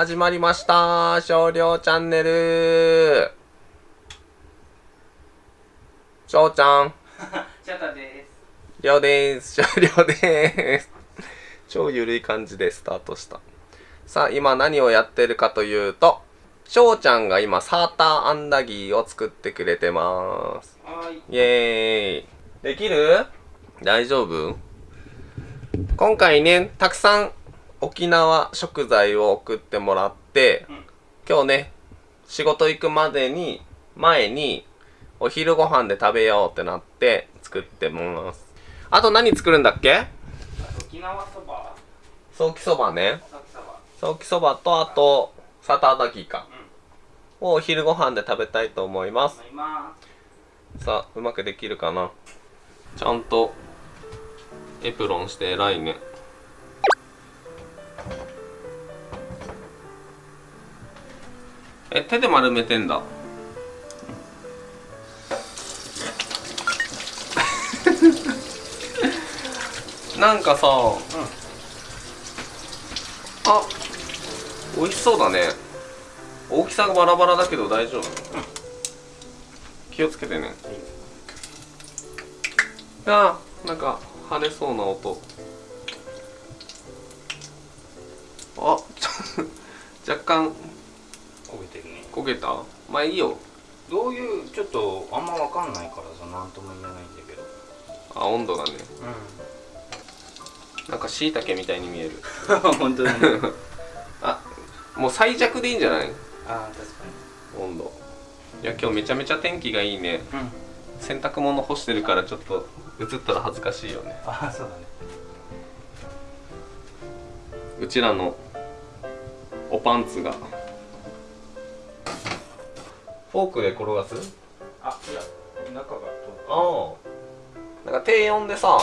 始まりました。少量チャンネル。翔ちゃん。シャタです。りょうです。少量です。超ゆるい感じでスタートした。さあ今何をやってるかというと翔ちゃんが今サーターアンダギーを作ってくれてます。はい。イエーイ。できる？大丈夫？今回ねたくさん沖縄食材を送ってもらって、うん今日ね仕事行くまでに前にお昼ご飯で食べようってなって作ってます。あと何作るんだっけ？沖縄そば。ソーキそばね。ソーキそばとあとサターダギーか、をお昼ご飯で食べたいと思います。さあうまくできるかな？ちゃんとエプロンして偉いね手で丸めてんだ。なんかさ、あ美味しそうだね。大きさがバラバラだけど大丈夫、気をつけてね。あーなんか跳ねそうな音。あちょ若干す。焦げた？まあいいよどういう、ちょっと、あんまわかんないからさ、なんとも言えないんだけど。あ温度がねうなんかしいたけみたいに見えるん。本当だね。あもう最弱でいいんじゃない？ああ、確か温度いや今日めちゃめちゃ天気がいいねに。うん。洗濯物干してるからちょっと映ったら恥ずかしいよねああ、そうだね。うちらのおパンツがフォークで転がす？あ、いや、中がああ。なんか低温でさ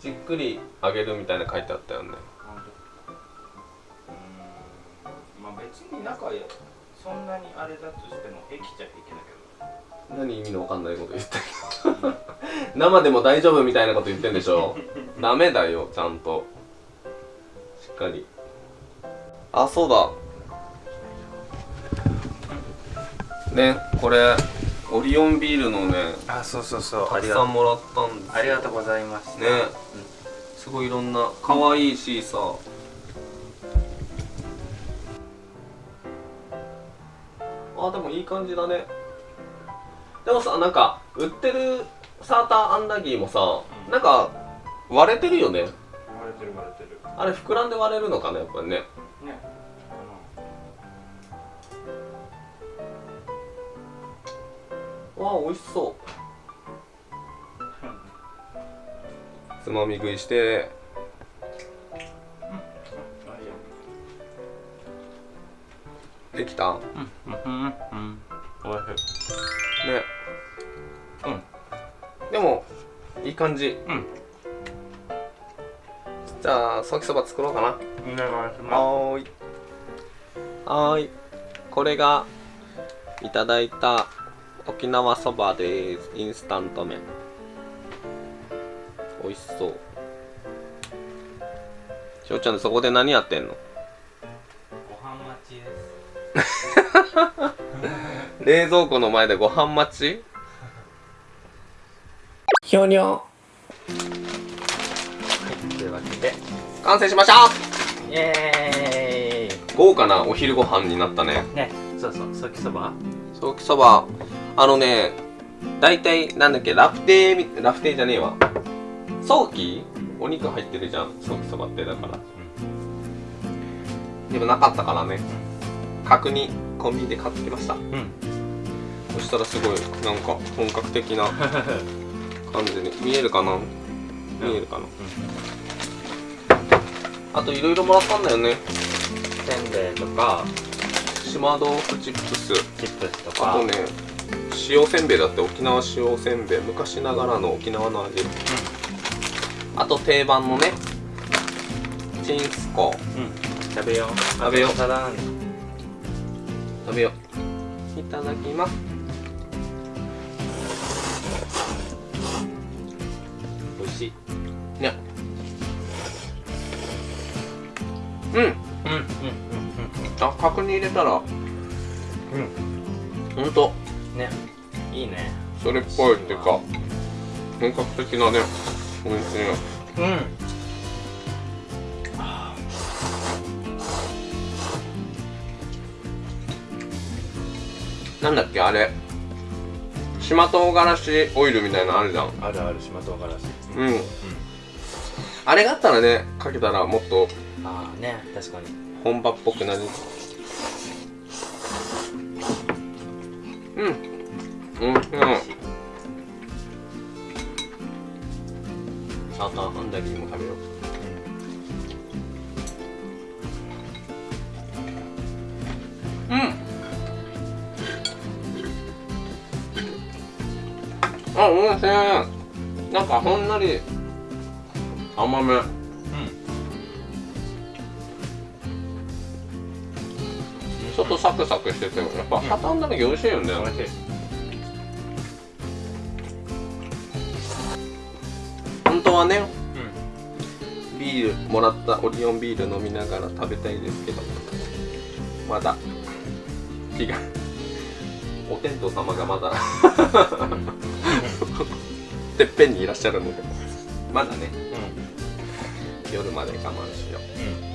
じっくり揚げるみたいな書いてあったよね。うーん。まあ、別に中や、そんなにあれだとしても、平気っちゃ平気だけ何意味のわかんないこと言ってど 生でも大丈夫みたいなこと言ってんでしょ？ダメだよちゃんと。しっかり。あそうだねこれオリオンビールのねど。あ、そうそうそうたくさんもらったんですありがとうございます。ねすごいいろんな可愛いしさあでもいい感じだねでもさなんか売ってるサーターアンダギーもさ、うんなんか割れてるよね割れてる割れてる。あれ膨らんで割れるのかなやっぱりねね。わあ美味しそうつまみ食いして。できた？ねうんうんうん。おいしい。うん。でもいい感じうん。じゃあソーキそば作ろうかなお願いしまはーいはーいこれがいただいた沖縄そばですインスタント麺美味しそうしょうちゃんそこで何やってんの？す。ご飯待ちです。冷蔵庫の前でご飯待ち？ひょにょはい。というわけで。完成しましたイエー豪華なお昼ご飯になったねイ。ね。そうそう。ソキそば？ソーキそばあのね大体なんだっけラフテーみラフテーじゃねえわ。ソーキ？お肉入ってるじゃん。ソーキそばってだから。でもなかったからね。角煮コンビニで買ってきました。うん。そしたらすごいなんか本格的な 感じに。見えるかな？見えるかな、あといろいろもらったんだよね。せんべいとか、島豆腐チップス。チップスとか。あとね塩せんべいだって沖縄塩せんべい昔ながらの沖縄の味。あと定番のねチンスコ。うん。う。ん。食べよう。食べよう。食べよう。いただきます。美味しい。ね。うん。うんうんうんあ角煮入れたら。うん。ほんと。うんね。いいね。それっぽいっていうか本格的なねおいしいうん。なんだっけあれ。島唐辛子オイルみたいなのあるじゃん。あるある島唐辛子。うん、あれがあったらねかけたらもっとああね確かに。本場っぽくなるうん。う。ん。う。ん。サーターアンダギーも食べよう。うん。あ、おいしい。なんかほんのり甘め。ちょっとサクサクしててやっぱサーターアンダギー美味しいよね、うん美味しい。本当はねうビールもらったオリオンビール飲みながら食べたいですけどまだ。気がお天道様がまだ。てっぺんにいらっしゃるのでまだね。んうん。夜まで我慢しようん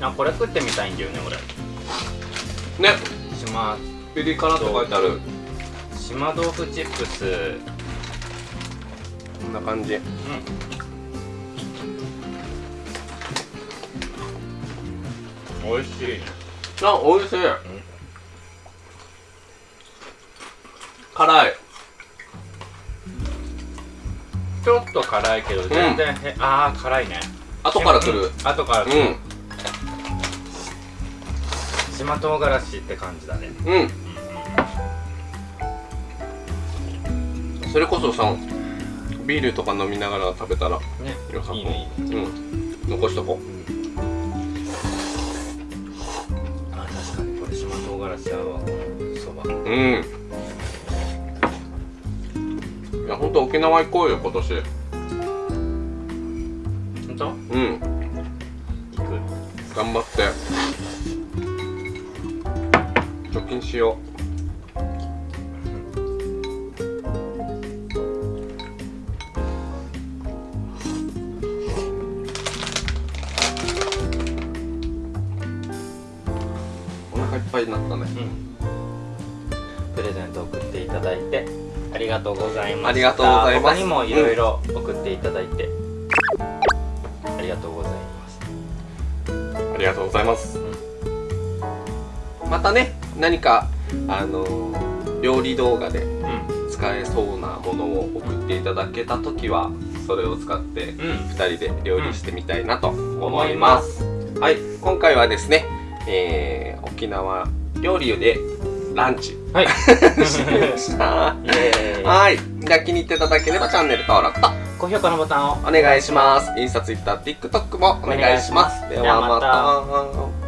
あこれ食ってみたいんだよね俺。うね。島ピリ辛って書いてある。島豆腐チップス。こんな感じ。美味しい。ねあ美味しい、辛い。ちょっと辛いけど全然、へああ辛いね。後から来る。うん。後から来る、うん島唐辛子って感じだね。うん。それこそさビールとか飲みながら食べたらね良さそう。いいねいいね。うん。残しとこあ確かに。これ島唐辛子合うわそば。ううん。いやほんと沖縄行こうよ今年。本当うん。行く。頑張って貯金しようお腹いっぱいになったね。うん。プレゼント送っていただいてありがとうございましたありがとうございます。他にもいろいろ送っていただいて、ありがとうございます。ありがとうございます、またね何かあのー料理動画でうん。使えそうなものを送っていただけた時はそれを使ってうん。2人で料理してみたいなと思います、はい。今回はですね、えー沖縄料理でランチ。はい。しました。はい。じゃあ気に入っていただければチャンネル登録と高評価のボタンを。お願いします。インスタツイッター TikTok もお願いします。お願いします。ではまではまた